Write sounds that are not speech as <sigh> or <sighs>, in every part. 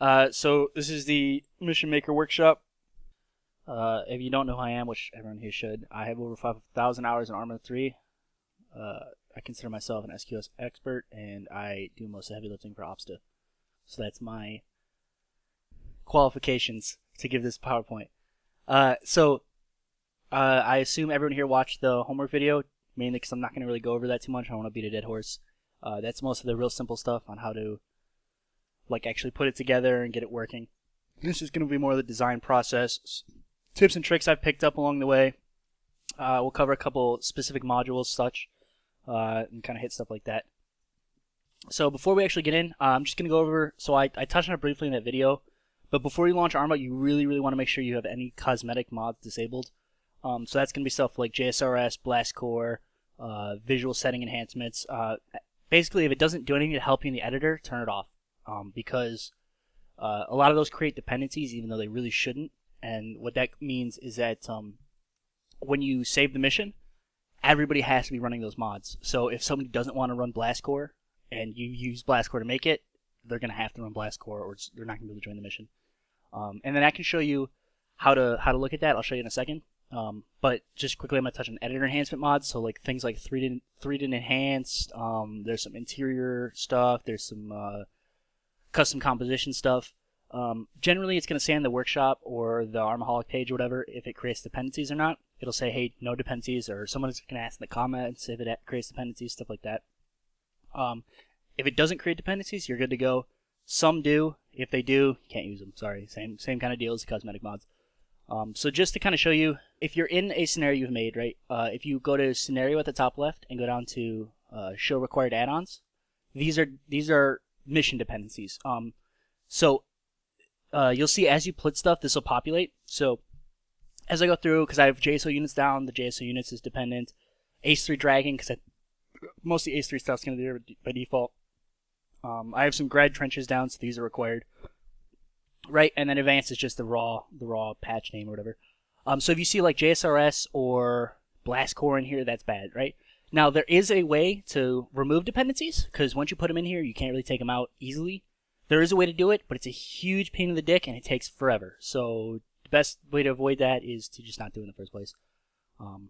Uh, so this is the Mission Maker Workshop. Uh, if you don't know who I am, which everyone here should, I have over 5,000 hours in Arma 3. Uh, I consider myself an SQF expert, and I do most of the heavy lifting for Opsta. So that's my qualifications to give this PowerPoint. Uh, so uh, I assume everyone here watched the homework video, mainly because I'm not going to really go over that too much. I want to beat a dead horse. That's most of the real simple stuff on how to like actually put it together and get it working. This is going to be more of the design process, tips and tricks I've picked up along the way. Uh, we'll cover a couple specific modules, such, uh, and kind of hit stuff like that. So before we actually get in, uh, I'm just going to go over. So I, I touched on it briefly in that video, but before you launch Arma, you really really want to make sure you have any cosmetic mods disabled. Um, so that's going to be stuff like JSRS, Blast Core, uh, visual setting enhancements. Uh, basically, if it doesn't do anything to help you in the editor, turn it off um, because uh, a lot of those create dependencies even though they really shouldn't. And what that means is that um, when you save the mission, everybody has to be running those mods. So if somebody doesn't want to run Blast Core and you use Blast Core to make it, they're going to have to run Blast Core or they're not going to be able to join the mission. Um, and then I can show you how to how to look at that. I'll show you in a second. Um, but just quickly, I'm gonna touch on editor enhancement mods. So like things like 3D 3D enhanced. Um, there's some interior stuff. There's some uh, custom composition stuff. Um, generally, it's going to say in the workshop or the Armaholic page or whatever if it creates dependencies or not. It'll say, hey, no dependencies, or someone's going to ask in the comments if it creates dependencies, stuff like that. Um, if it doesn't create dependencies, you're good to go. Some do. If they do, can't use them. Sorry, same same kind of deal as cosmetic mods. Um, so just to kind of show you, if you're in a scenario you've made, right? Uh, if you go to scenario at the top left and go down to uh, show required add-ons, these are these are mission dependencies. Um, so uh, you'll see as you put stuff, this will populate. So as I go through, because I have JSO units down, the JSO units is dependent. Ace3 dragging, because most of the Ace3 stuff is going to be there by default. Um, I have some grad trenches down, so these are required. Right, and then advanced is just the raw, the raw patch name or whatever. Um, so if you see like JSRS or Blast Core in here, that's bad, right? Now, there is a way to remove dependencies, because once you put them in here, you can't really take them out easily. There is a way to do it, but it's a huge pain in the dick, and it takes forever. So the best way to avoid that is to just not do it in the first place. Um,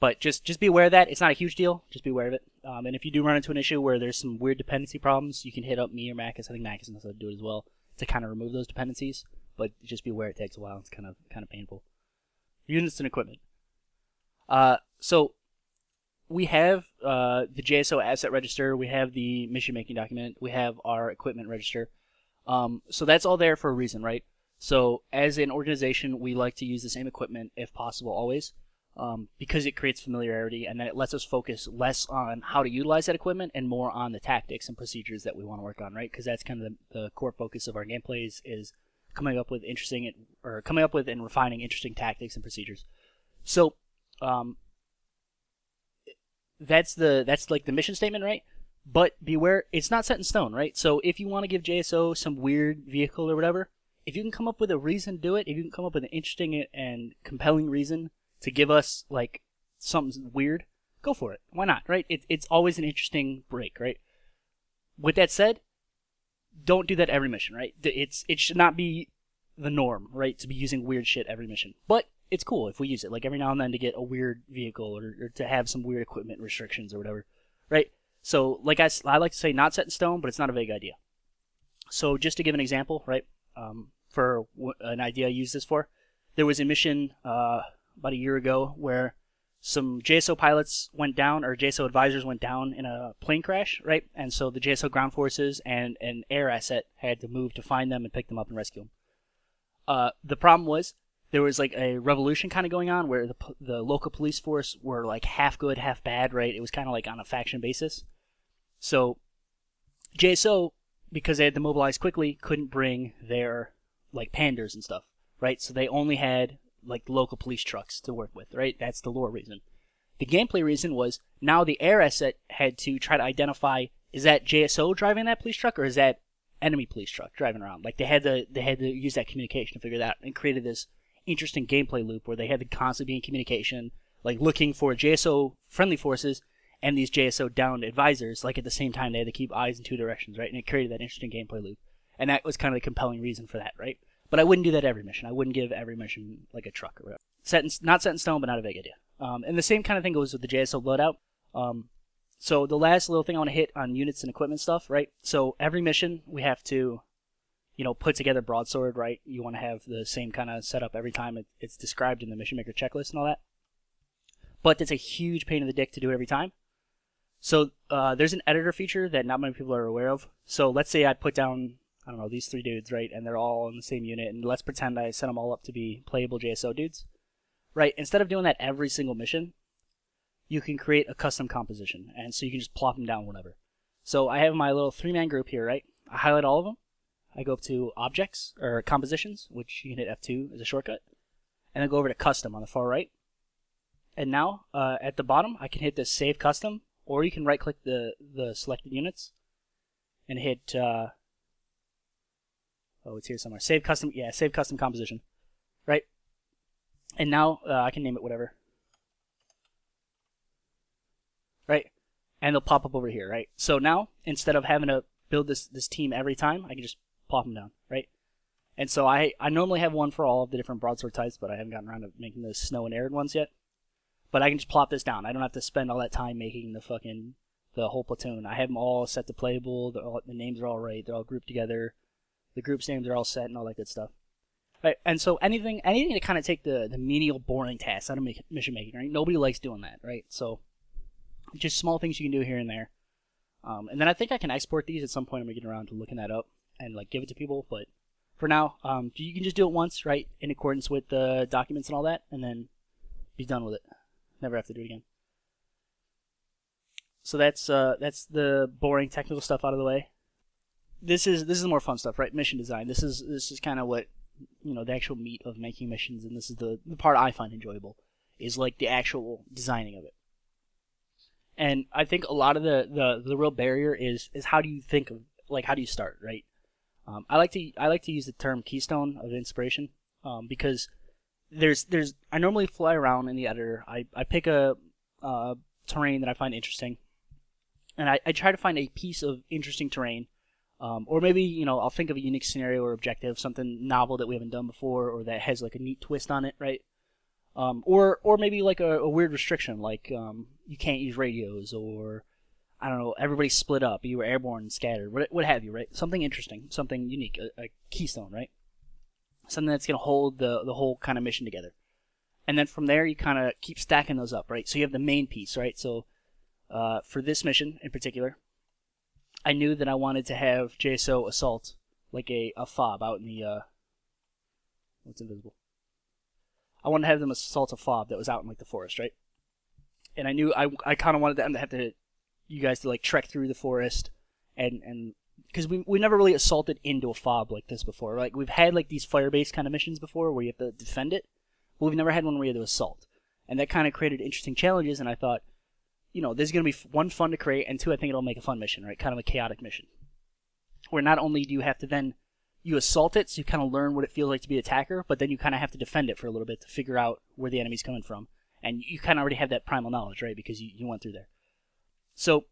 but just just be aware of that. It's not a huge deal. Just be aware of it. Um, and if you do run into an issue where there's some weird dependency problems, you can hit up me or Macus. I think Macus knows how to do it as well to kind of remove those dependencies. But just be aware it takes a while. It's kind of kind of painful. Units and equipment. Uh, so we have uh, the JSO asset register, we have the mission making document, we have our equipment register. Um, so that's all there for a reason, right? So as an organization, we like to use the same equipment if possible, always, um, because it creates familiarity and then it lets us focus less on how to utilize that equipment and more on the tactics and procedures that we want to work on, right? Because that's kind of the, the, core focus of our gameplays is coming up with interesting or coming up with and refining interesting tactics and procedures. So um, that's the that's like the mission statement, right? But beware, it's not set in stone, right? So if you want to give JSO some weird vehicle or whatever, if you can come up with a reason to do it, if you can come up with an interesting and compelling reason to give us like something weird, go for it. Why not, right? It, it's always an interesting break, right? With that said, don't do that every mission, right? It's it should not be the norm, right? To be using weird shit every mission. But it's cool if we use it, like every now and then to get a weird vehicle or, or to have some weird equipment restrictions or whatever, right? So, like I, I like to say, not set in stone, but it's not a vague idea. So, just to give an example, right, um, for an idea I use this for, there was a mission uh, about a year ago where some JSO pilots went down, or JSO advisors went down in a plane crash, right? And so the JSO ground forces and an air asset had to move to find them and pick them up and rescue them. Uh, the problem was there was like a revolution kind of going on where the the local police force were like half good, half bad, right? It was kind of like on a faction basis. So JSO, because they had to mobilize quickly, couldn't bring their like panders and stuff, right? So they only had like local police trucks to work with, right? That's the lore reason. The gameplay reason was now the air asset had to try to identify is that JSO driving that police truck or is that enemy police truck driving around? Like they had to they had to use that communication to figure that out and created this interesting gameplay loop where they had to constantly be in communication, like looking for JSO friendly forces and these JSO downed advisors. Like at the same time, they had to keep eyes in two directions, right? And it created that interesting gameplay loop. and that was kind of the compelling reason for that, right? But I wouldn't do that every mission. I wouldn't give every mission like a truck or whatever. Set in, not set in stone, but not a big idea. Um, and the same kind of thing goes with the JSO loadout. Um, so the last little thing I want to hit on units and equipment stuff, right? So every mission we have to, you know, put together broadsword, right? You want to have the same kind of setup every time it, it's described in the mission maker checklist and all that. But it's a huge pain in the dick to do it every time. So uh, there's an editor feature that not many people are aware of. So let's say I put down, I don't know, these three dudes, right? And they're all in the same unit, and let's pretend I set them all up to be playable JSO dudes. Right, instead of doing that every single mission, you can create a custom composition. And so you can just plop them down whenever. So I have my little three-man group here, right? I highlight all of them. I go up to Objects, or Compositions, which you can hit F2 as a shortcut. And then go over to Custom on the far right. And now, uh, at the bottom, I can hit this Save Custom, or you can right-click the, the selected units and hit, uh, oh, it's here somewhere. Save Custom, yeah, Save Custom Composition, right? And now, uh, I can name it whatever. right? And they'll pop up over here, right? So now, instead of having to build this, this team every time, I can just plop them down, right? And so I, I normally have one for all of the different broadsword types, but I haven't gotten around to making the snow and arid ones yet. But I can just plop this down. I don't have to spend all that time making the fucking the whole platoon. I have them all set to playable. All, the names are all right. They're all grouped together. The group's names are all set and all that good stuff. Right, and so anything anything to kind of take the, the menial, boring tasks out of mission making, right? Nobody likes doing that, right? So just small things you can do here and there. Um, and then I think I can export these at some point. I'm gonna get around to looking that up and like give it to people. But for now, um, you can just do it once, right, in accordance with the documents and all that, and then be done with it. Never have to do it again. So that's uh, that's the boring technical stuff out of the way. This is this is more fun stuff, right? Mission design. This is this is kind of what you know the actual meat of making missions, and this is the the part I find enjoyable is like the actual designing of it. And I think a lot of the, the, the real barrier is is how do you think of like how do you start right? Um, I like to I like to use the term keystone of inspiration um, because there's there's I normally fly around in the editor. I, I pick a uh, terrain that I find interesting, and I, I try to find a piece of interesting terrain, um, or maybe you know I'll think of a unique scenario or objective, something novel that we haven't done before, or that has like a neat twist on it, right? Um, or or maybe like a, a weird restriction, like um, you can't use radios, or I don't know, everybody split up, you were airborne and scattered, what, what have you, right? Something interesting, something unique, a, a keystone, right? Something that's going to hold the the whole kind of mission together. And then from there, you kind of keep stacking those up, right? So you have the main piece, right? So uh, for this mission in particular, I knew that I wanted to have JSO assault like a, a fob out in the uh, what's invisible I wanted to have them assault a fob that was out in like the forest, right? And I knew I, I kind of wanted them to have to you guys to like trek through the forest and and because we we never really assaulted into a fob like this before. Like we've had like these fire based kind of missions before where you have to defend it, but we've never had one where you have to assault, and that kind of created interesting challenges. And I thought, you know, this is gonna be one fun to create, and two, I think it'll make a fun mission, right? Kind of a chaotic mission, where not only do you have to then you assault it, so you kind of learn what it feels like to be an attacker, but then you kind of have to defend it for a little bit to figure out where the enemy's coming from. And you kind of already have that primal knowledge, right? Because you, you went through there. So,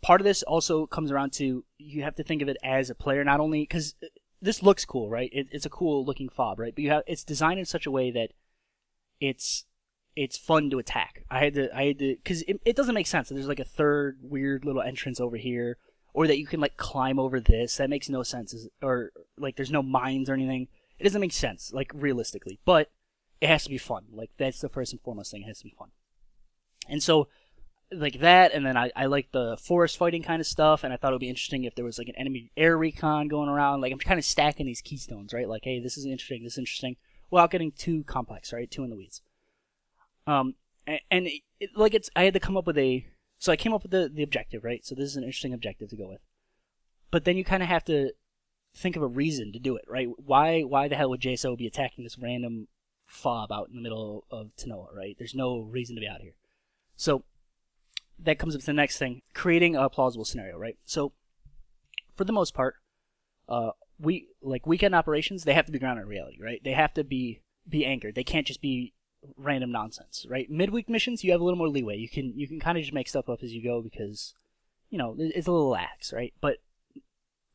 part of this also comes around to you have to think of it as a player, not only because this looks cool, right? It, it's a cool looking fob, right? But you have it's designed in such a way that it's it's fun to attack. I had to I had to because it, it doesn't make sense. There's like a third weird little entrance over here or that you can like climb over this. That makes no sense. Or like there's no mines or anything. It doesn't make sense, like realistically. But it has to be fun. Like that's the first and foremost thing. It has to be fun. And so, like that, and then I, I like the forest fighting kind of stuff, and I thought it would be interesting if there was like an enemy air recon going around. Like I'm kind of stacking these keystones, right? Like, hey, this is interesting, this is interesting, without getting too complex, right? Too in the weeds. Um, and, and it, like it's I had to come up with a so I came up with the, the objective, right? So this is an interesting objective to go with. But then you kind of have to think of a reason to do it, right? Why why the hell would JSO be attacking this random fob out in the middle of Tanoa, right? There's no reason to be out here. So that comes up to the next thing, creating a plausible scenario, right? So for the most part, uh, we like weekend operations, they have to be grounded in reality, right? They have to be be anchored. They can't just be random nonsense, right? Midweek missions, you have a little more leeway. You can you can kind of just make stuff up as you go because, you know, it's a little lax, right? But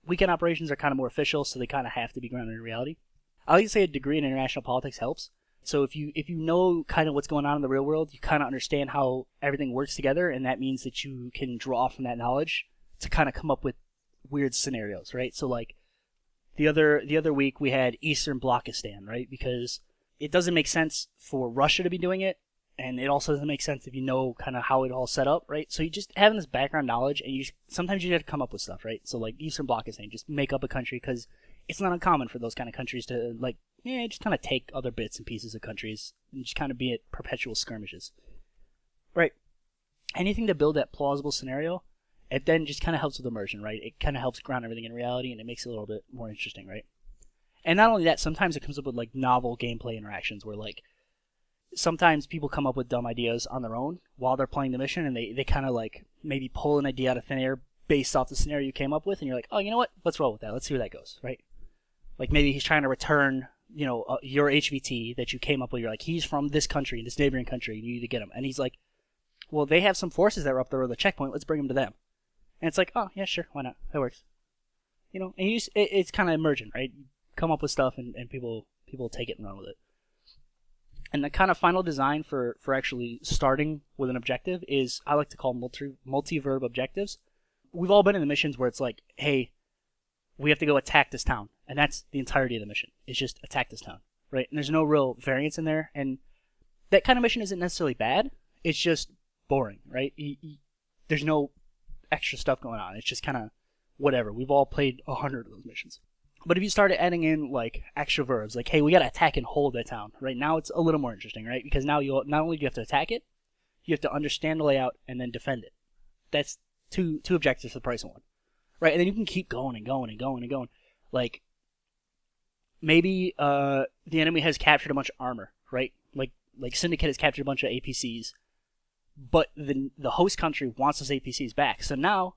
weekend operations are kind of more official, so they kind of have to be grounded in reality. I like to say a degree in international politics helps. So if you if you know kind of what's going on in the real world, you kind of understand how everything works together, and that means that you can draw from that knowledge to kind of come up with weird scenarios, right? So like the other the other week we had Eastern Blockistan, right? Because it doesn't make sense for Russia to be doing it, and it also doesn't make sense if you know kind of how it all set up, right? So you just having this background knowledge, and you sometimes you have to come up with stuff, right? So like Eastern Blockistan, just make up a country because it's not uncommon for those kind of countries to like, yeah, just kind of take other bits and pieces of countries and just kind of be at perpetual skirmishes, right? Anything to build that plausible scenario, it then just kind of helps with immersion, right? It kind of helps ground everything in reality, and it makes it a little bit more interesting, right? And not only that, sometimes it comes up with like novel gameplay interactions where like sometimes people come up with dumb ideas on their own while they're playing the mission and they, they kind of like maybe pull an idea out of thin air based off the scenario you came up with and you're like oh you know what let's roll with that let's see where that goes right like maybe he's trying to return you know uh, your hvt that you came up with you're like he's from this country this neighboring country and you need to get him. And he's like well they have some forces that are up there at the checkpoint. Let's bring them to them. And it's like oh yeah sure. Why not? That works. You know and you just, it, it's kind of emergent right? You come up with stuff and, and people people take it and run with it. And the kind of final design for, for actually starting with an objective is I like to call multi multi verb objectives. We've all been in the missions where it's like, hey, we have to go attack this town, and that's the entirety of the mission. It's just attack this town, right? And there's no real variance in there, and that kind of mission isn't necessarily bad. It's just boring, right? You, you, there's no extra stuff going on. It's just kind of whatever. We've all played a hundred of those missions. But if you started adding in like extra verbs, like hey, we got to attack and hold that town, right now it's a little more interesting, right? Because now you not only do you have to attack it, you have to understand the layout and then defend it. That's two two objectives for the price of one, right? And then you can keep going and going and going and going. Like maybe uh, the enemy has captured a bunch of armor, right? Like like Syndicate has captured a bunch of APCs, but the the host country wants those APCs back. So now,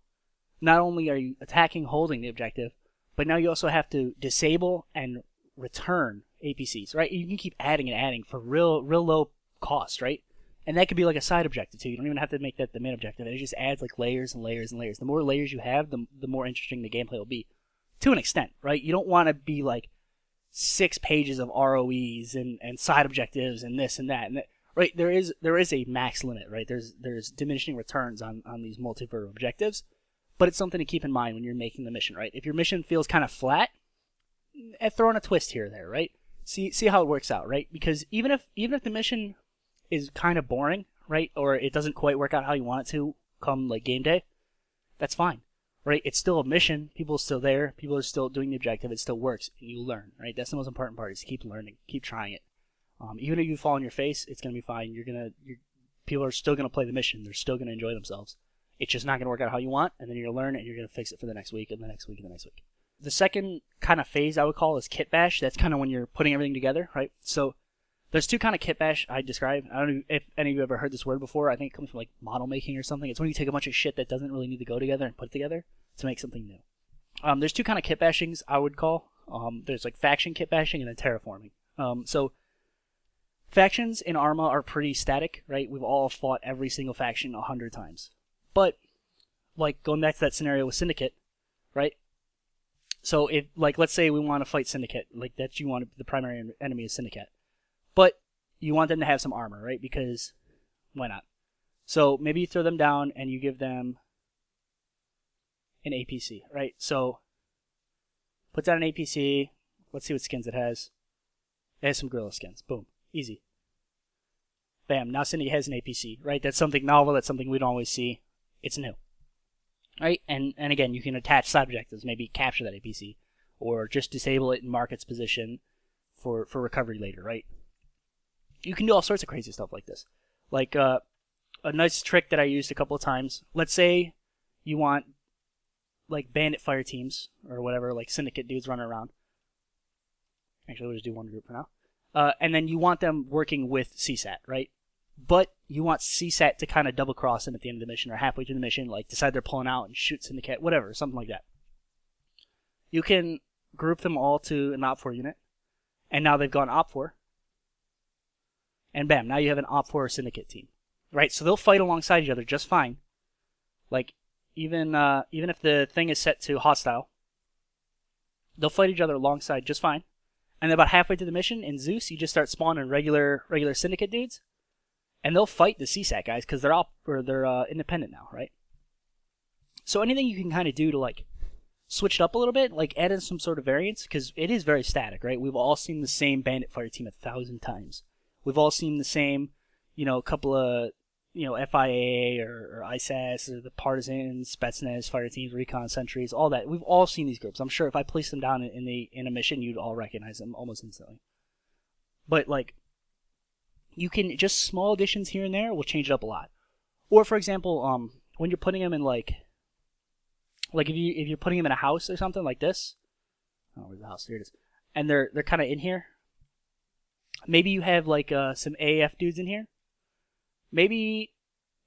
not only are you attacking, holding the objective, but now you also have to disable and return APCs, right? You can keep adding and adding for real, real low cost, right? And that could be like a side objective too. You don't even have to make that the main objective. It just adds like layers and layers and layers. The more layers you have, the, the more interesting the gameplay will be, to an extent, right? You don't want to be like six pages of ROEs and, and side objectives and this and that and that, right? There is there is a max limit, right? There's there's diminishing returns on on these multi-verb objectives but it's something to keep in mind when you're making the mission, right? If your mission feels kind of flat, eh, throw in a twist here there, right? See see how it works out, right? Because even if even if the mission is kind of boring, right, or it doesn't quite work out how you want it to come like game day, that's fine, right? It's still a mission. People are still there. People are still doing the objective. It still works, and you learn, right? That's the most important part. Is keep learning, keep trying it. Um, even if you fall on your face, it's gonna be fine. You're gonna, you're, people are still gonna play the mission. They're still gonna enjoy themselves. It's just not going to work out how you want, and then you're going to learn and you're going to fix it for the next week and the next week and the next week. The second kind of phase I would call is kit bash. That's kind of when you're putting everything together, right? So there's two kind of kitbash I describe. I don't know if any of you ever heard this word before. I think it comes from like model making or something. It's when you take a bunch of shit that doesn't really need to go together and put it together to make something new. Um, there's two kind of kitbashings I would call. Um, there's like faction kitbashing and then terraforming. Um, so factions in Arma are pretty static, right? We've all fought every single faction a hundred times. But like going back to that scenario with Syndicate, right? So if like let's say we want to fight Syndicate, like that you want the primary enemy is Syndicate, but you want them to have some armor, right? Because why not? So maybe you throw them down and you give them an APC, right? So put down an APC. Let's see what skins it has. It has some guerrilla skins. Boom, easy. Bam. Now Cindy has an APC, right? That's something novel. That's something we don't always see. It's new right? And and again, you can attach side objectives, maybe capture that APC, or just disable it and mark its position for for recovery later, right? You can do all sorts of crazy stuff like this. Like uh, a nice trick that I used a couple of times. Let's say you want like bandit fire teams or whatever, like syndicate dudes running around. Actually, we'll just do one group for now. Uh, and then you want them working with CSAT, right? but you want CSAT to kind of double cross them at the end of the mission or halfway through the mission, like decide they're pulling out and shoot Syndicate, whatever, something like that. You can group them all to an OPFOR unit, and now they've gone OPFOR, and bam, now you have an OPFOR Syndicate team, right? So they'll fight alongside each other just fine. Like even uh, even if the thing is set to hostile, they'll fight each other alongside just fine. And about halfway through the mission in Zeus, you just start spawning regular regular syndicate dudes, and they'll fight the CSAT guys because they're all or they're uh, independent now, right? So anything you can kind of do to like switch it up a little bit, like add in some sort of variance, because it is very static, right? We've all seen the same Bandit Fire team a thousand times. We've all seen the same, you know, a couple of you know FIA or, or ISAS or the Partisans, Spetsnaz, fire teams, recon sentries, all that. We've all seen these groups. I'm sure if I placed them down in, in the in a mission, you'd all recognize them almost instantly. But like, you can just small additions here and there will change it up a lot. Or for example, um, when you're putting them in like, like if you if you're putting them in a house or something like this, oh where's the house? Here it is, and they're they're kind of in here. Maybe you have like uh, some AF dudes in here maybe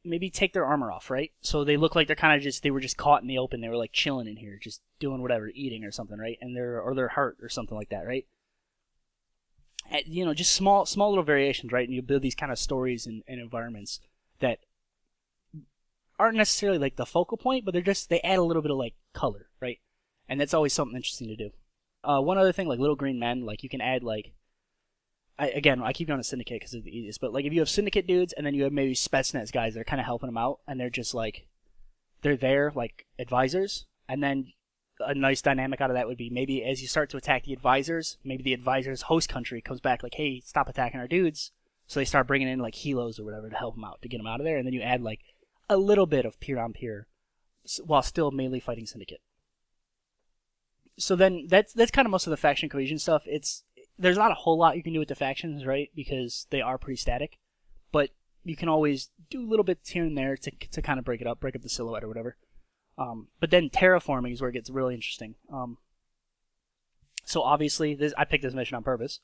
maybe take their armor off, right? So they look like they're kind of just they were just caught in the open. They were like chilling in here, just doing whatever, eating or something, right? And they're or they're hurt or something like that, right? And, you know, just small small little variations, right? And you build these kind of stories and, and environments that aren't necessarily like the focal point, but they're just they add a little bit of like color, right? And that's always something interesting to do. Uh, one other thing, like little green men, like you can add like I, again, I keep going to syndicate because it's the easiest. But like, if you have syndicate dudes, and then you have maybe Spetsnaz guys that are kind of helping them out, and they're just like, they're there like advisors, and then a nice dynamic out of that would be maybe as you start to attack the advisors, maybe the advisors' host country comes back like, hey, stop attacking our dudes. So they start bringing in like helos or whatever to help them out to get them out of there, and then you add like a little bit of peer on peer, while still mainly fighting syndicate. So then that's that's kind of most of the faction cohesion stuff. It's there's not a whole lot you can do with the factions, right? Because they are pretty static. But you can always do a little bits here and there to, to kind of break it up, break up the silhouette or whatever. Um, but then terraforming is where it gets really interesting. Um, so obviously, this I picked this mission on purpose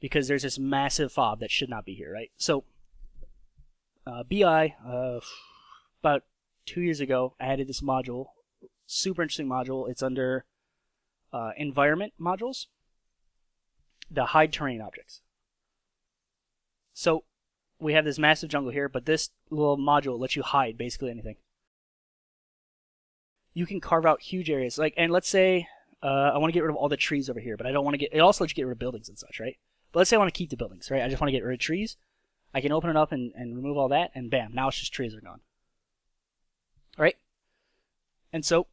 because there's this massive fob that should not be here, right? So uh, BI uh, about two years ago added this module, super interesting module. It's under uh, environment modules, the hide terrain objects. So we have this massive jungle here, but this little module lets you hide basically anything. You can carve out huge areas, like, and let's say uh, I want to get rid of all the trees over here, but I don't want to get. It also lets you get rid of buildings and such, right? But let's say I want to keep the buildings, right? I just want to get rid of trees. I can open it up and, and remove all that, and bam, now it's just trees are gone. All right? And so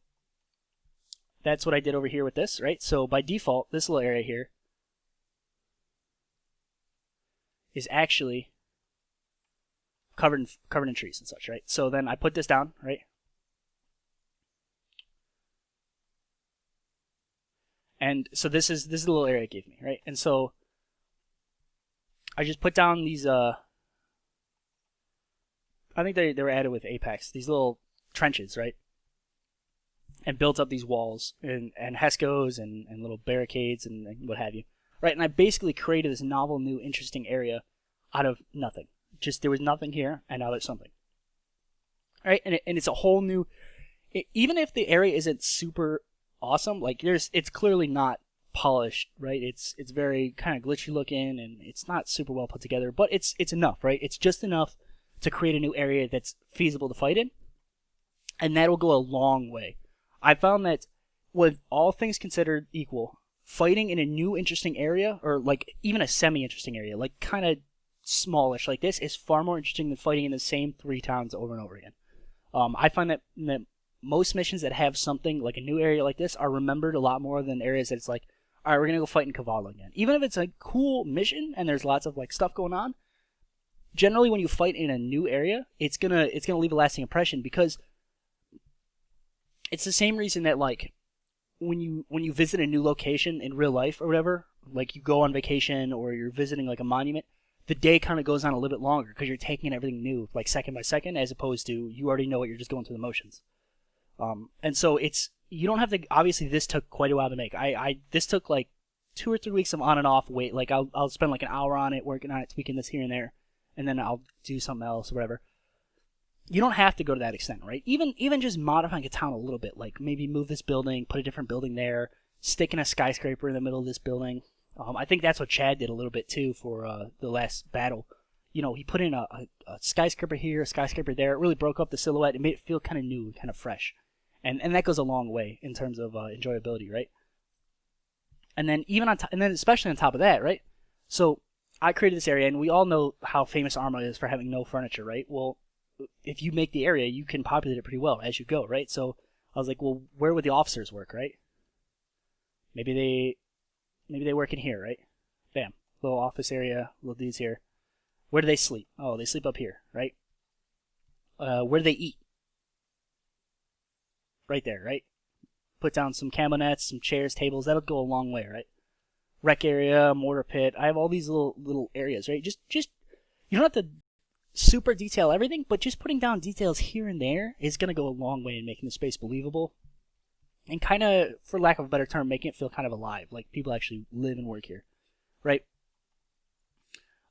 that's what I did over here with this, right? So by default, this little area here is actually covered in, covered in trees and such, right? So then I put this down, right? And so this is this is the little area it gave me, right? And so I just put down these uh I think they, they were added with Apex, these little trenches, right? And built up these walls and, and HESCOs and, and little barricades and, and what have you right? And I basically created this novel, new, interesting area out of nothing. Just there was nothing here, and now there's something. Right, and it, and it's a whole new. It, even if the area isn't super awesome, like there's, it's clearly not polished, right? It's it's very kind of glitchy looking, and it's not super well put together, but it's it's enough, right? It's just enough to create a new area that's feasible to fight in, and that'll go a long way. I found that with all things considered equal, fighting in a new interesting area or like even a semi interesting area, like kind of smallish like this, is far more interesting than fighting in the same three towns over and over again. Um, I find that, that most missions that have something like a new area like this are remembered a lot more than areas that it's like, all right, we're gonna go fight in Kavala again. Even if it's a cool mission and there's lots of like stuff going on, generally when you fight in a new area, it's gonna it's gonna leave a lasting impression because it's the same reason that like when you when you visit a new location in real life or whatever, like you go on vacation or you're visiting like a monument, the day kind of goes on a little bit longer because you're taking everything new, like second by second, as opposed to you already know it, you're just going through the motions. Um, and so it's you don't have to. Obviously, this took quite a while to make. I, I this took like two or three weeks of on and off wait. Like I'll I'll spend like an hour on it, working on it, tweaking this here and there, and then I'll do something else or whatever you don't have to go to that extent, right? Even even just modifying a town a little bit, like maybe move this building, put a different building there, stick in a skyscraper in the middle of this building. Um, I think that's what Chad did a little bit too for uh, the last battle. You know, he put in a, a, a, skyscraper here, a skyscraper there. It really broke up the silhouette. It made it feel kind of new, kind of fresh, and and that goes a long way in terms of uh, enjoyability, right? And then even on and then especially on top of that, right? So I created this area, and we all know how famous Arma is for having no furniture, right? Well, if you make the area, you can populate it pretty well as you go, right? So I was like, well, where would the officers work, right? Maybe they, maybe they work in here, right? Bam, little office area, little dudes here. Where do they sleep? Oh, they sleep up here, right? Uh, where do they eat? Right there, right? Put down some camo nets, some chairs, tables. That'll go a long way, right? Rec area, mortar pit. I have all these little little areas, right? Just just you don't have to super detail everything, but just putting down details here and there is going to go a long way in making the space believable and kind of, for lack of a better term, making it feel kind of alive, like people actually live and work here, right?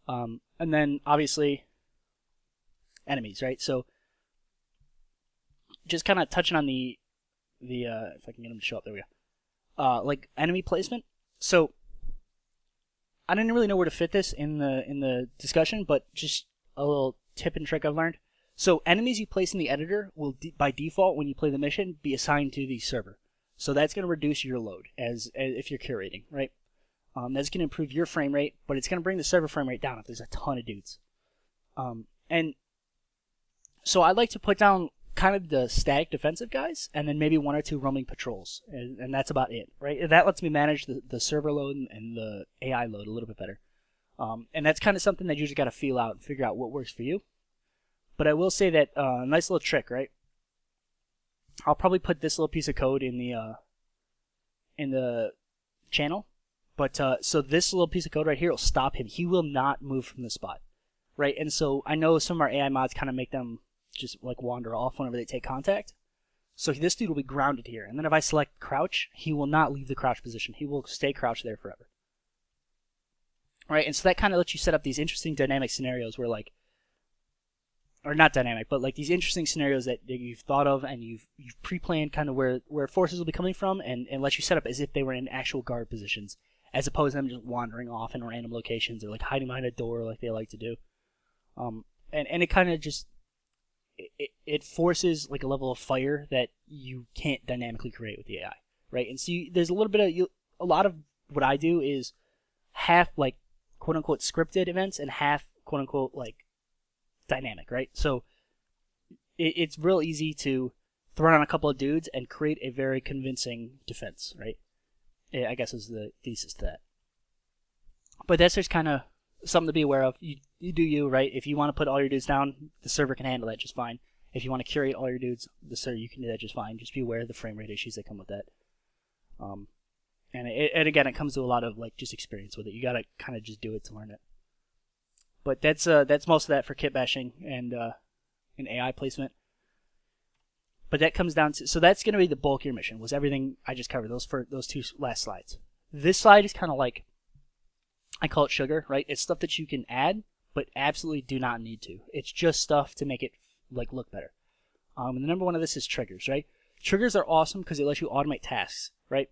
Um, and then obviously enemies, right? So just kind of touching on the the uh, if I can get them to show up, there we go. Uh, like enemy placement. So I didn't really know where to fit this in the in the discussion, but just a little tip and trick I've learned. So enemies you place in the editor will, de- by default, when you play the mission, be assigned to the server. So that's going to reduce your load as, as if you're curating, right? Um, that's going to improve your frame rate, but it's going to bring the server frame rate down if there's a ton of dudes. Um, and so I like to put down kind of the static defensive guys, and then maybe one or two roaming patrols, and, and that's about it, right? That lets me manage the, the server load and the AI load a little bit better. Um, and that's kind of something that you just got to feel out and figure out what works for you. But I will say that uh, nice little trick, right? I'll probably put this little piece of code in the uh, in the channel. But uh, so this little piece of code right here will stop him. He will not move from the spot, right? And so I know some of our AI mods kind of make them just like wander off whenever they take contact. So this dude will be grounded here. And then if I select crouch, he will not leave the crouch position. He will stay crouched there forever right? And so that kind of lets you set up these interesting dynamic scenarios where like, or not dynamic, but like these interesting scenarios that, that you've thought of and you've you've pre-planned kind of where where forces will be coming from, and and let you set up as if they were in actual guard positions, as opposed to them just wandering off in random locations or like hiding behind a door like they like to do. Um, and and it kind of just it, it forces like a level of fire that you can't dynamically create with the AI, right? And so you, there's a little bit of you, a lot of what I do is half like quote unquote scripted events and half quote unquote like dynamic, right? So it, it's real easy to throw on a couple of dudes and create a very convincing defense, right? I guess is the thesis to that. But that's just kind of something to be aware of. You, you do you, right? If you want to put all your dudes down, the server can handle that just fine. If you want to curate all your dudes, the server you can do that just fine. Just be aware of the frame rate issues that come with that. Um, and it, and again, it comes to a lot of like just experience with it. You gotta kind of just do it to learn it. But that's uh that's most of that for kit bashing and uh, and AI placement. But that comes down to so that's gonna be the bulk of your mission. Was everything I just covered those for those two last slides. This slide is kind of like I call it sugar, right? It's stuff that you can add, but absolutely do not need to. It's just stuff to make it like look better. Um, and the number one of this is triggers, right? Triggers are awesome because it lets you automate tasks, right?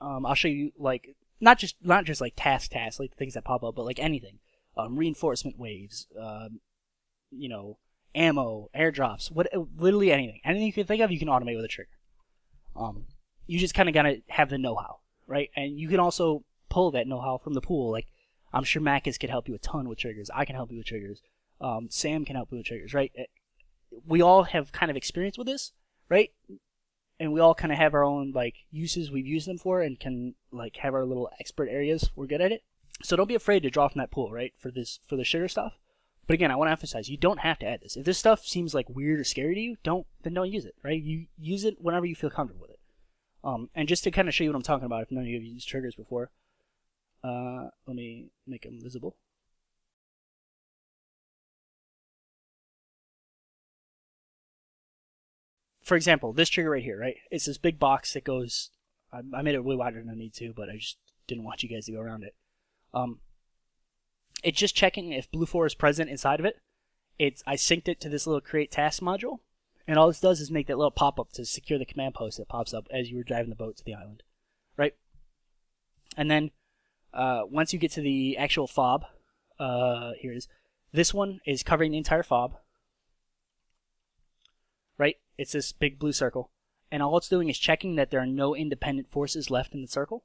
Um, I'll show you like not just not just like task tasks like things that pop up, but like anything. Um, reinforcement waves, um, you know, ammo, airdrops, what literally anything, anything you can think of, you can automate with a trigger. Um, you just kind of gotta have the know-how, right? And you can also pull that know-how from the pool. Like I'm sure Macus could help you a ton with triggers. I can help you with triggers. Um, Sam can help you with triggers, right? Eh, we all have kind of experience with this, right? And we all kind of have our own like uses we've used them for and can like have our little expert areas. We're good at it. So don't be afraid to draw from that pool right for this for the sugar stuff. But again i want to emphasize you don't have to add this. If this stuff seems like weird or scary to you don't then don't use it right? You use it whenever you feel comfortable with it. Um, and just to kind of show you what i'm talking about if none of you have used triggers before uh, let me make them visible for example, this trigger right here, right? It's this big box that goes. I, I made it way wider than I need to, but I just didn't want you guys to go around it. Um, it's just checking if BLUFOR is present inside of it. It's I synced it to this little create task module, and all this does is make that little pop up to secure the command post that pops up as you were driving the boat to the island, right? And then uh, once you get to the actual fob, uh, here it is. This one is covering the entire fob, right? It's this big blue circle. And all it's doing is checking that there are no independent forces left in the circle.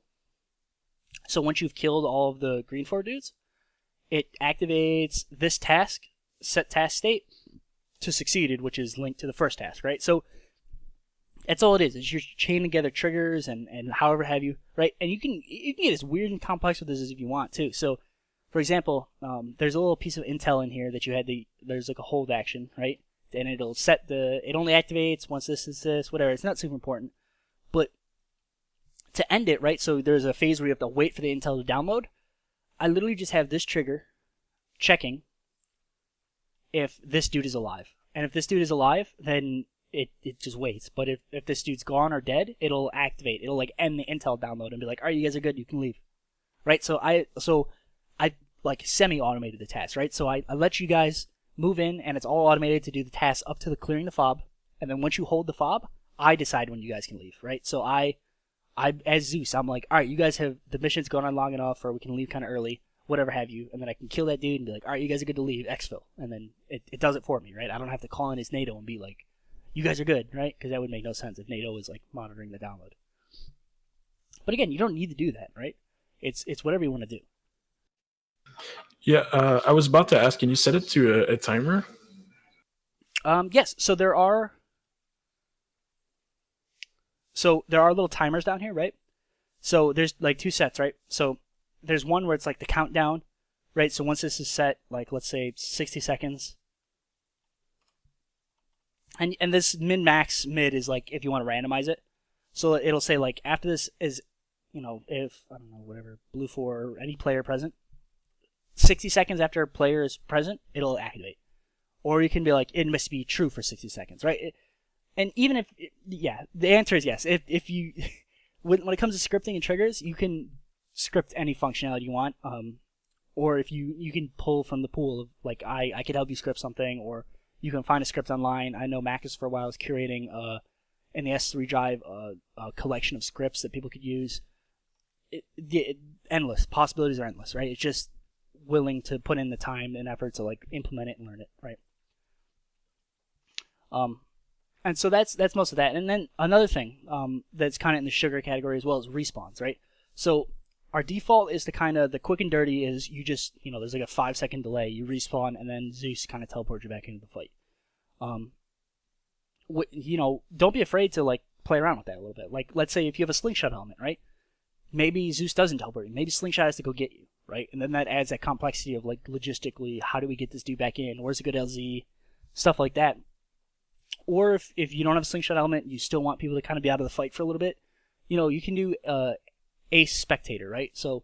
So once you've killed all of the GREENFOR dudes, it activates this task, set task state, to succeeded, which is linked to the first task, right? So that's all it is. It's you're chaining together triggers and, and however have you, right? And you can you can get as weird and complex with this as if you want too. So, for example, um, there's a little piece of intel in here that you had the there's like a hold action, right? And it'll set the it only activates once this is this whatever. It's not super important, but to end it, right? So there's a phase where you have to wait for the intel to download. I literally just have this trigger checking if this dude is alive. And if this dude is alive, then it, it just waits. But if, if this dude's gone or dead, it'll activate. It'll like end the intel download and be like, "Alright, you guys are good. You can leave." Right? So I so I like semi automated the task, right? So I, I let you guys move in and it's all automated to do the task up to the clearing the fob. And then once you hold the fob, I decide when you guys can leave, right? So I I as Zeus, I'm like, all right, you guys have the mission's gone on long enough, or we can leave kind of early, whatever have you, and then I can kill that dude and be like, all right, you guys are good to leave, exfil, and then it, it does it for me, right? I don't have to call in his NATO and be like, you guys are good, right? Because that would make no sense if NATO was like monitoring the download. But again, you don't need to do that, right? It's it's whatever you want to do. Yeah, uh, I was about to ask, can you set it to a, a timer? Um, yes. So there are so there are little timers down here, right? So there's like two sets, right? So there's one where it's like the countdown, right? So once this is set, like let's say 60 seconds, and and this min max mid is like if you want to randomize it, so it'll say like after this is, you know, if I don't know whatever BLUFOR or any player present, 60 seconds after a player is present, it'll activate, or you can be like it must be true for 60 seconds, right? It, and even if yeah, the answer is yes. If if you <laughs> when when it comes to scripting and triggers, you can script any functionality you want. Um, or if you you can pull from the pool of like I I could help you script something, or you can find a script online. I know Macus for a while was curating uh in the S3 drive uh, a collection of scripts that people could use. It, it, endless possibilities are endless, right? It's just willing to put in the time and effort to like implement it and learn it, right? Um, and so that's that's most of that. And then another thing um, that's kind of in the sugar category as well is respawns, right? So our default is the kind of the quick and dirty is you just you know there's like a five second delay, you respawn, and then Zeus kind of teleports you back into the fight. Um, wh- you know, don't be afraid to like play around with that a little bit. Like let's say if you have a slingshot element, right? Maybe Zeus doesn't teleport you. Maybe slingshot has to go get you, right? And then that adds that complexity of like logistically, how do we get this dude back in? Where's a good LZ? Stuff like that or if, if you don't have a slingshot element, you still want people to kind of be out of the fight for a little bit, you know, you can do uh, a spectator, right? So,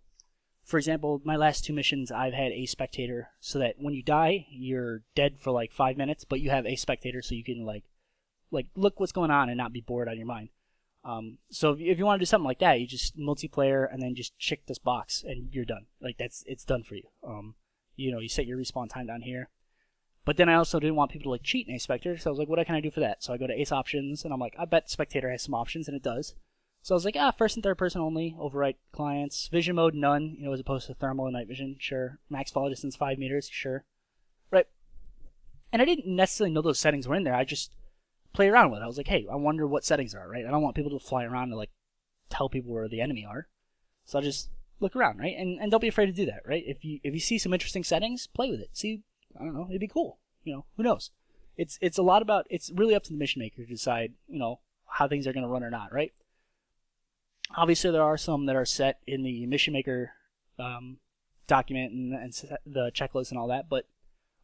for example, my last two missions, I've had a spectator, so that when you die, you're dead for like five minutes, but you have a spectator, so you can like, like look what's going on and not be bored on your mind. Um, so if you, if you want to do something like that, you just multiplayer and then just check this box and you're done. Like that's it's done for you. Um, you know, you set your respawn time down here. But then I also didn't want people to like cheat in Spectator, so I was like, what can I do for that? So I go to Ace Options, and I'm like, I bet Spectator has some options, and it does. So I was like, ah, first and third person only, overwrite clients, vision mode none, you know, as opposed to thermal and night vision, sure. Max follow distance five meters, sure. Right. And I didn't necessarily know those settings were in there. I just play around with it. I was like, hey, I wonder what settings are, right? I don't want people to fly around and like tell people where the enemy are. So I just look around, right? And and don't be afraid to do that, right? If you if you see some interesting settings, play with it. See I don't know, it'd be cool. You know, who knows? It's it's a lot about it's really up to the mission maker to decide, you know, how things are going to run or not, right? Obviously, there are some that are set in the mission maker um, document and, and the checklist and all that, but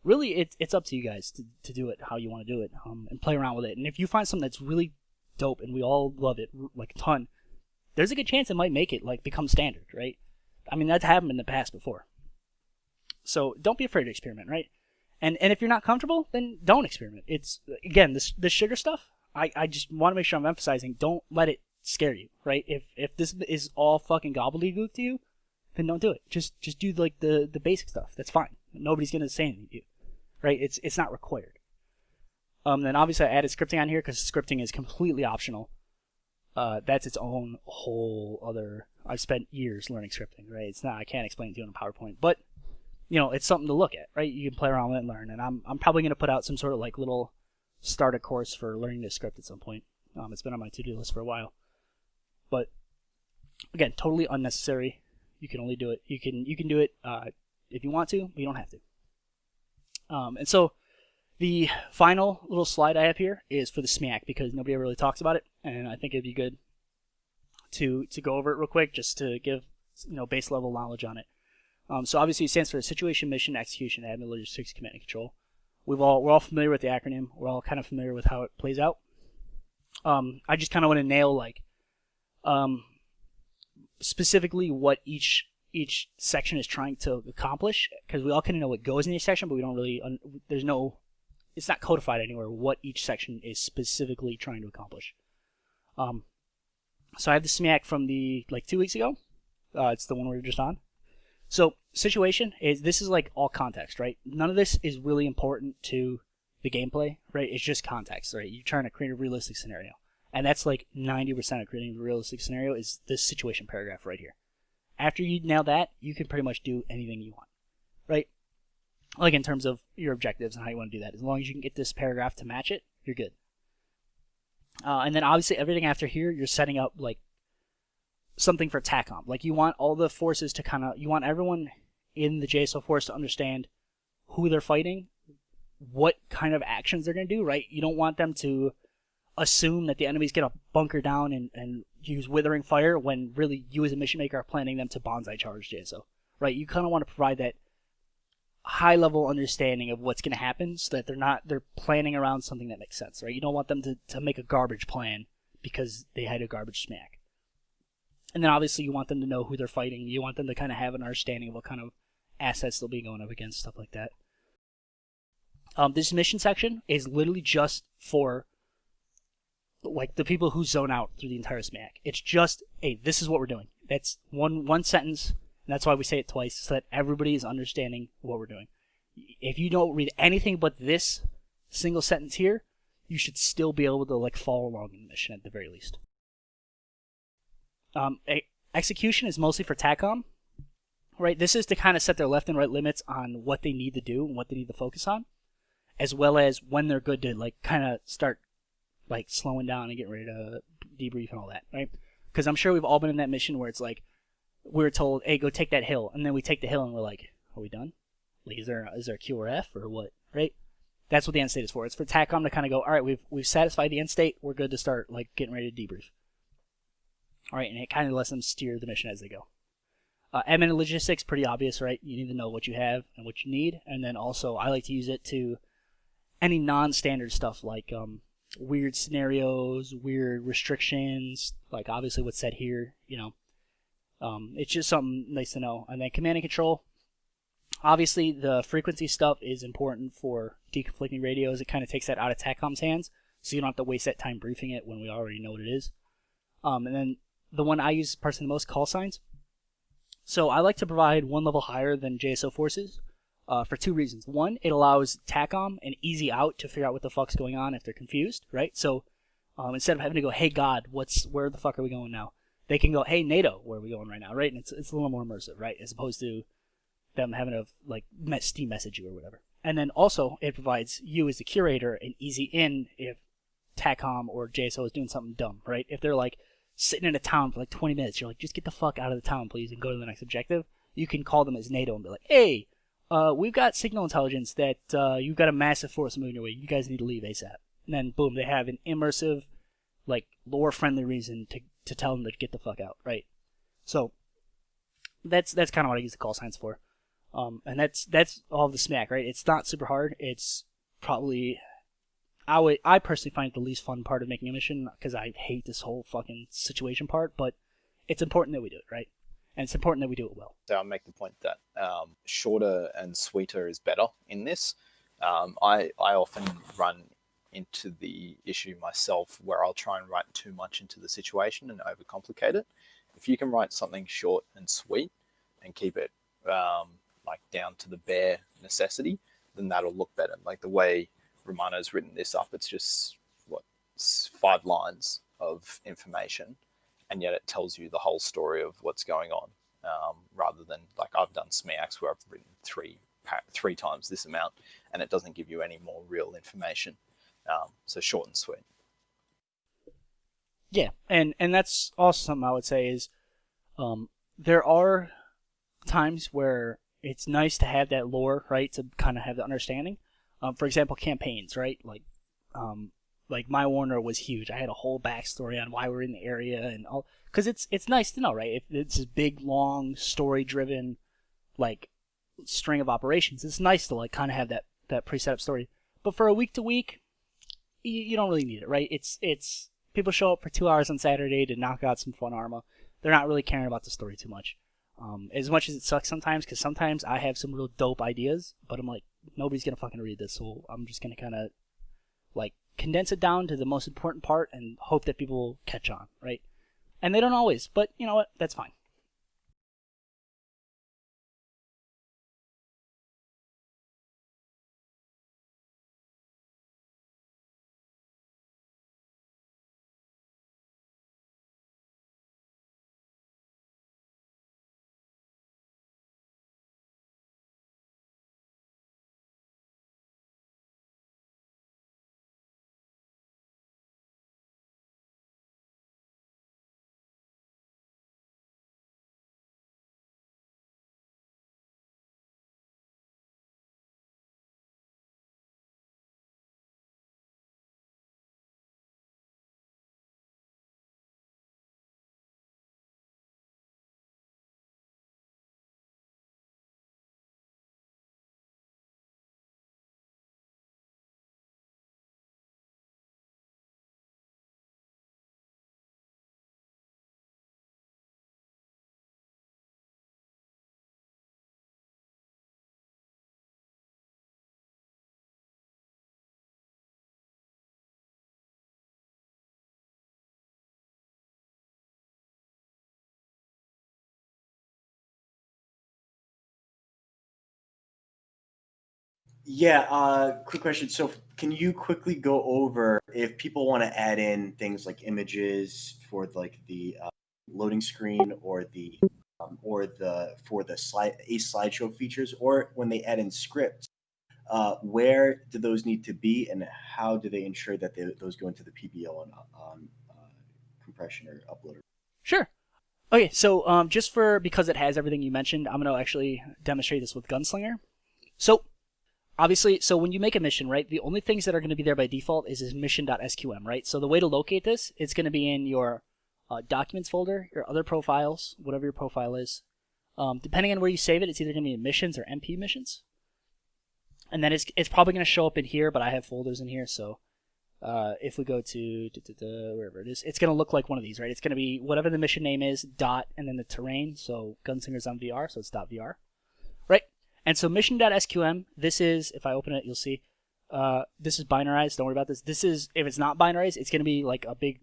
really, it's it's up to you guys to, to do it how you want to do it um, and play around with it. And if you find something that's really dope and we all love it like a ton, there's a good chance it might make it like become standard, right? I mean, that's happened in the past before. So don't be afraid to experiment, right? And and if you're not comfortable, then don't experiment. It's again this this sugar stuff. I, I just want to make sure I'm emphasizing. Don't let it scare you, right? If if this is all fucking gobbledygook to you, then don't do it. Just just do like the the basic stuff. That's fine. Nobody's gonna say anything to you, right? It's it's not required. Um, then obviously I added scripting on here because scripting is completely optional. Uh, that's its own whole other. I've spent years learning scripting, right? It's not I can't explain it to you in a PowerPoint, but you know, it's something to look at, right? You can play around with it and learn. And I'm I'm probably going to put out some sort of like little starter course for learning this script at some point. Um, it's been on my to-do list for a while, but again, totally unnecessary. You can only do it. You can you can do it uh, if you want to, but you don't have to. Um, and so the final little slide I have here is for the SMEAC because nobody really talks about it, and I think it'd be good to to go over it real quick just to give you know base level knowledge on it. Um, so obviously it stands for Situation, Mission, Execution, Admin, Logistics, Command and Control. We've all we're all familiar with the acronym. We're all kind of familiar with how it plays out. Um, I just kind of want to nail like um, specifically what each each section is trying to accomplish because we all kind of know what goes in each section, but we don't really there's no it's not codified anywhere what each section is specifically trying to accomplish. Um, so I have the SMEAC from the like two weeks ago. Uh, it's the one we were just on. So situation is this is like all context, right? None of this is really important to the gameplay, right? It's just context, right? You're trying to create a realistic scenario. And that's like 90% of creating a realistic scenario is this situation paragraph right here. After you nail that, you can pretty much do anything you want, right? like in terms of your objectives and how you want to do that. As long as you can get this paragraph to match it, you're good. Uh, and then obviously everything after here, you're setting up like something for TACOM. Like you want all the forces to kind of, you want everyone in the JSO force to understand who they're fighting, what kind of actions they're going to do, right? You don't want them to assume that the enemy's going to bunker down and, and use withering fire when really you as a mission maker are planning them to banzai charge JSO, right? You kind of want to provide that high level understanding of what's going to happen so that they're not they're planning around something that makes sense right? You don't want them to, to make a garbage plan because they had a garbage SMEAC. And then obviously you want them to know who they're fighting. You want them to kind of have an understanding of what kind of assets they'll be going up against stuff like that. Um, this mission section is literally just for like the people who zone out through the entire SMEAC it's just hey this is what we're doing that's one one sentence and that's why we say it twice, so that everybody is understanding what we're doing. If you don't read anything but this single sentence here, you should still be able to like follow along in the mission at the very least. Um, execution is mostly for TACOM, right? This is to kind of set their left and right limits on what they need to do and what they need to focus on, as well as when they're good to like kind of start like slowing down and getting ready to debrief and all that, right? Because I'm sure we've all been in that mission where it's like, we are told, "Hey, go take that hill," and then we take the hill and we're like, "Are we done? Like, is there is there a Q or what?" Right? That's what the end state is for. It's for TACOM to kind of go, "All right, we've we've satisfied the end state. We're good to start like getting ready to debrief." All right, and it kind of lets them steer the mission as they go. Uh, admin and logistics, pretty obvious, right? You need to know what you have and what you need, and then also I like to use it to any non-standard stuff like um, weird scenarios, weird restrictions, like obviously what's said here, you know, um, it's just something nice to know. And then command and control. Obviously, the frequency stuff is important for deconflicting radios. It kind of takes that out of TACOM's hands, so you don't have to waste that time briefing it when we already know what it is. Um, and then the one I use personally the most, call signs. So I like to provide one level higher than JSO forces uh, for two reasons. One, it allows TACOM an easy out to figure out what the fuck's going on if they're confused, right? So um, instead of having to go, "Hey God, what's where the fuck are we going now?" they can go, "Hey NATO, where are we going right now?" Right, and it's it's a little more immersive, right, as opposed to them having to like Steam message you or whatever. And then also it provides you as the curator an easy in if TACOM or JSO is doing something dumb, right? If they're like sitting in a town for like 20 minutes, you're like, just get the fuck out of the town, please, and go to the next objective. You can call them as NATO and be like, hey, uh, we've got signal intelligence that uh, you've got a massive force moving your way. You guys need to leave ASAP. And then boom, they have an immersive, like lore friendly reason to to tell them to get the fuck out, right? So that's that's kind of what I use the call signs for, um, and that's that's all the SMEAC, right? It's not super hard. It's probably I would I personally find it the least fun part of making a mission because I hate this whole fucking situation part, but it's important that we do it right, and it's important that we do it well. So I'll make the point that um, shorter and sweeter is better in this. Um, I I often run into the issue myself where I'll try and write too much into the situation and overcomplicate it. If you can write something short and sweet and keep it um, like down to the bare necessity, then that'll look better. Like the way Romano's written this up, it's just what five lines of information, and yet it tells you the whole story of what's going on. Um, rather than like I've done SMEACs where I've written three three times this amount, and it doesn't give you any more real information. Um, so short and sweet. Yeah, and and that's also something I would say is um, there are times where it's nice to have that lore, right? To kind of have the understanding. Um, for example, campaigns, right? Like, um, like my Warner was huge. I had a whole backstory on why we're in the area and all, because it's it's nice to know, right? If it's this big, long, story-driven, like string of operations, it's nice to like kind of have that that pre-set up story. But for a week to week, you, you don't really need it, right? It's it's people show up for two hours on Saturday to knock out some fun arma. They're not really caring about the story too much. Um, as much as it sucks sometimes, because sometimes I have some real dope ideas, but I'm like, nobody's gonna fucking read this, so I'm just gonna kind of like condense it down to the most important part and hope that people will catch on, right? And they don't always, but you know what? That's fine. Yeah, uh, quick question. So, can you quickly go over if people want to add in things like images for like the uh, loading screen or the um, or the for the slide a slideshow features, or when they add in scripts, uh, where do those need to be, and how do they ensure that they, those go into the PBO on, uh, compression or uploader? Sure. Okay, so um, just for because it has everything you mentioned, I'm gonna actually demonstrate this with Gunslinger. So obviously, so when you make a mission, right, the only things that are going to be there by default is this mission.sqm, right? So the way to locate this, it's going to be in your uh, documents folder, your other profiles, whatever your profile is. Um, depending on where you save it, it's either going to be missions or MP missions. And then it's, it's probably going to show up in here, but I have folders in here, so uh, if we go to da, da, da, wherever it is, it's going to look like one of these, right? It's going to be whatever the mission name is, dot, and then the terrain. So Gunslinger's on VR, so it's dot .vr. And so mission.sqm, this is, if I open it, you'll see, uh, this is binarized. Don't worry about this. This is, if it's not binarized, it's going to be like a big,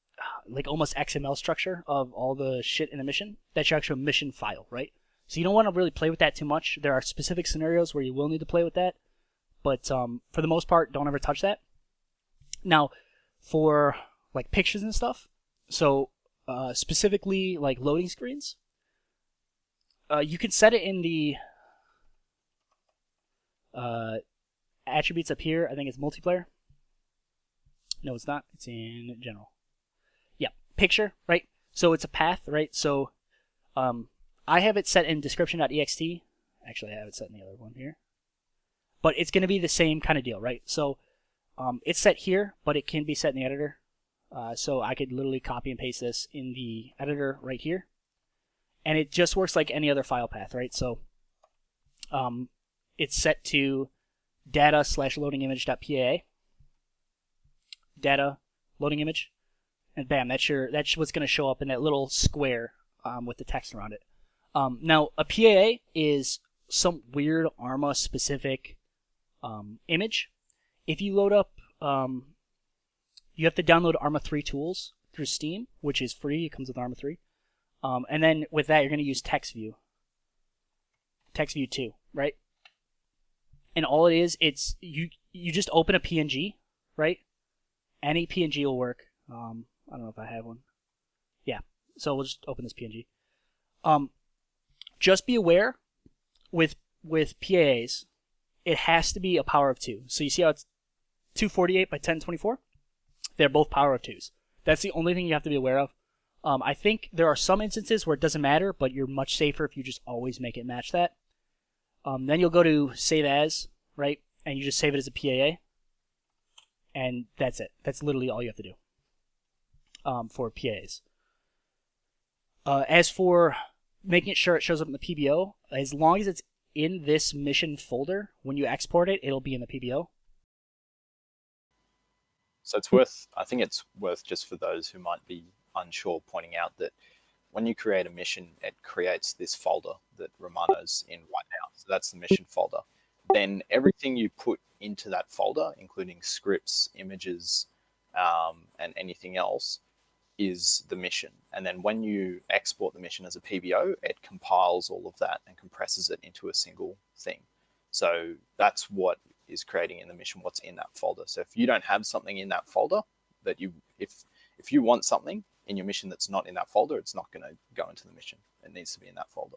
<sighs> like almost XML structure of all the shit in the mission. That's your actual mission file, right? So you don't want to really play with that too much. There are specific scenarios where you will need to play with that. But um, for the most part, don't ever touch that. Now, for like pictures and stuff, so uh, specifically like loading screens, uh, you can set it in the uh, attributes up here, I think it's multiplayer. No, it's not. It's in general. Yeah, picture, right? So it's a path, right? So um, I have it set in description.ext. Actually, I have it set in the other one here. But it's going to be the same kind of deal, right? So um, it's set here, but it can be set in the editor. Uh, so I could literally copy and paste this in the editor right here. And it just works like any other file path, right? So um, it's set to data slash loading image.paa. Data loading image. And bam, that's your that's what's going to show up in that little square um, with the text around it. Um, now, a PAA is some weird Arma specific um, image. If you load up, um, you have to download Arma 3 tools through Steam, which is free. It comes with Arma 3. Um, and then with that, you're going to use TexView. TexView 2, right? And all it is, it's you you just open a PNG, right? Any PNG will work. Um, I don't know if I have one. Yeah, so we'll just open this PNG. Um, just be aware with with PAAs, it has to be a power of two. So you see how it's 248 by 1024? They're both power of twos. That's the only thing you have to be aware of. Um, I think there are some instances where it doesn't matter, but you're much safer if you just always make it match that. Um, then you'll go to save as, right? And you just save it as a PAA. And that's it. That's literally all you have to do um, for PAs. Uh, as for making sure it shows up in the PBO, as long as it's in this mission folder, when you export it, it'll be in the PBO. So it's worth, I think it's worth just for those who might be unsure, pointing out that when you create a mission, it creates this folder that Romano's in. So that's the mission folder. Then everything you put into that folder, including scripts, images, um, and anything else, is the mission. And then when you export the mission as a PBO, it compiles all of that and compresses it into a single thing. So that's what is creating in the mission what's in that folder. So if you don't have something in that folder that you if if you want something in your mission that's not in that folder, it's not going to go into the mission. It needs to be in that folder.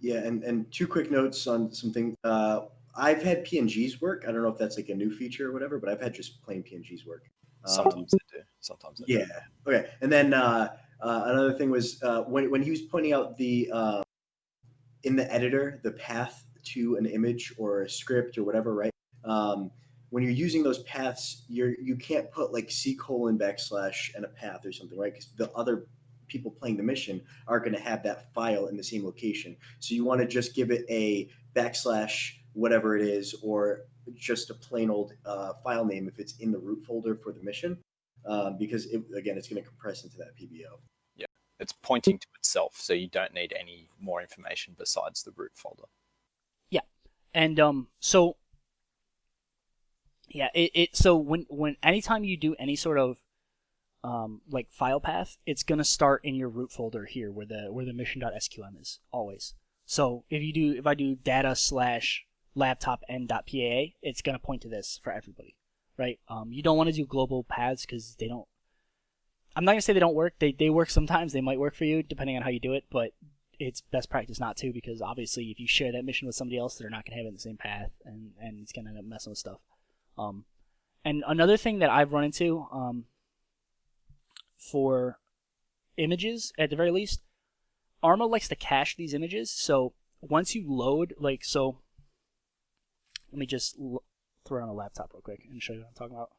Yeah, and, and two quick notes on something. Uh, I've had PNGs work. I don't know if that's like a new feature or whatever, but I've had just plain PNGs work. Um, Sometimes they do. Sometimes they yeah. do. Okay. And then uh, uh, another thing was uh, when when he was pointing out the uh, in the editor the path to an image or a script or whatever, right? Um, when you're using those paths, you're you can't put like c colon backslash and a path or something, right? Because the other people playing the mission are going to have that file in the same location. So you want to just give it a backslash whatever it is, or just a plain old uh, file name if it's in the root folder for the mission, um, because it, again, it's going to compress into that PBO. Yeah, it's pointing to itself, so you don't need any more information besides the root folder. Yeah, and um, so yeah, it, it so when when anytime you do any sort of um like file path, it's gonna start in your root folder here where the where the mission.sqm is always. So if you do if I do data slash laptop n.paa, it's gonna point to this for everybody, right? Um, you don't want to do global paths because they don't. I'm not gonna say they don't work. They they work sometimes. They might work for you depending on how you do it, but it's best practice not to because obviously if you share that mission with somebody else, they're not gonna have it in the same path, and and it's gonna end up messing with stuff. Um, and another thing that I've run into um, for images, at the very least, Arma likes to cache these images. So once you load, like, so let me just throw on a laptop real quick and show you what I'm talking about.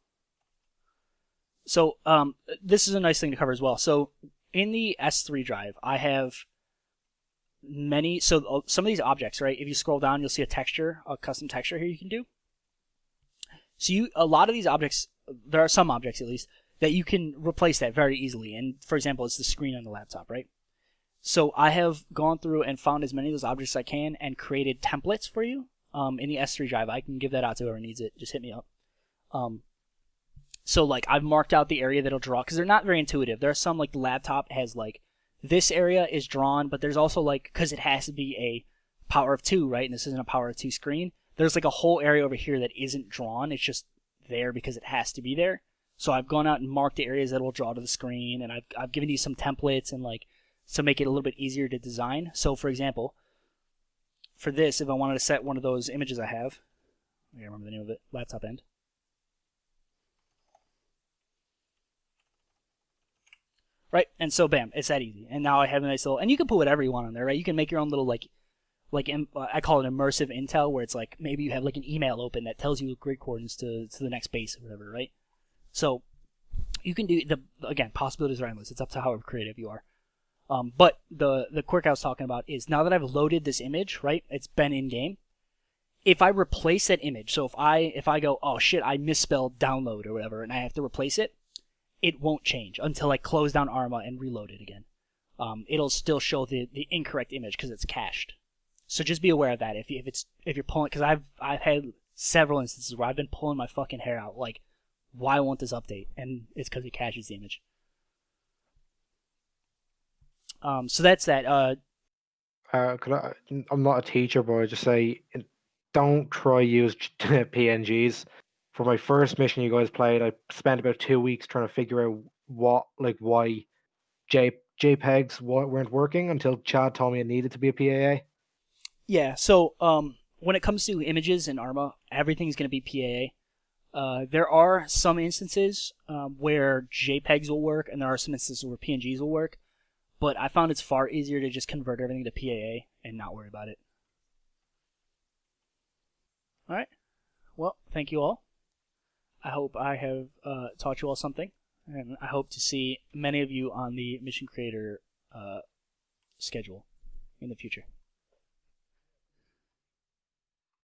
So um, this is a nice thing to cover as well. So in the S3 drive, I have many. So uh, some of these objects, right? If you scroll down, you'll see a texture, a custom texture here you can do. So you a lot of these objects, there are some objects at least that you can replace that very easily. And for example, it's the screen on the laptop, right? So I have gone through and found as many of those objects as I can and created templates for you um, in the S3 drive. I can give that out to whoever needs it. Just hit me up. Um, so like I've marked out the area that'll draw because they're not very intuitive. There are some like the laptop has like this area is drawn, but there's also like because it has to be a power of two, right? And this isn't a power of two screen. There's like a whole area over here that isn't drawn. It's just there because it has to be there. So I've gone out and marked the areas that will draw to the screen, and I've I've given you some templates and like to make it a little bit easier to design. So for example, for this, if I wanted to set one of those images I have, I remember the name of it, laptop end. Right, and so bam, it's that easy. And now I have a nice little, and you can put whatever you want on there, right? You can make your own little like, like uh, I call it immersive intel, where it's like maybe you have like an email open that tells you grid coordinates to to the next base or whatever, right? So you can do the again possibilities are endless. It's up to how creative you are. Um, but the the quirk I was talking about is now that I've loaded this image, right? It's been in game. If I replace that image, so if I if I go, oh shit, I misspelled download or whatever, and I have to replace it, it won't change until I close down Arma and reload it again. Um, it'll still show the, the incorrect image because it's cached. So just be aware of that if you, if it's if you're pulling because I've I've had several instances where I've been pulling my fucking hair out like why won't this update and it's because it caches the image. Um, so that's that. Uh, Uh, could I, I'm not a teacher, but I just say don't try use <laughs> PNGs. For my first mission you guys played, I spent about two weeks trying to figure out what, like, why J JPEGs weren't working until Chad told me it needed to be a PAA. Yeah, so um, when it comes to images in Arma, everything's going to be PAA. Uh, there are some instances um, where JPEGs will work, and there are some instances where PNGs will work. But I found it's far easier to just convert everything to PAA and not worry about it. All right. Well, thank you all. I hope I have uh, taught you all something, and I hope to see many of you on the Mission Creator uh, schedule in the future.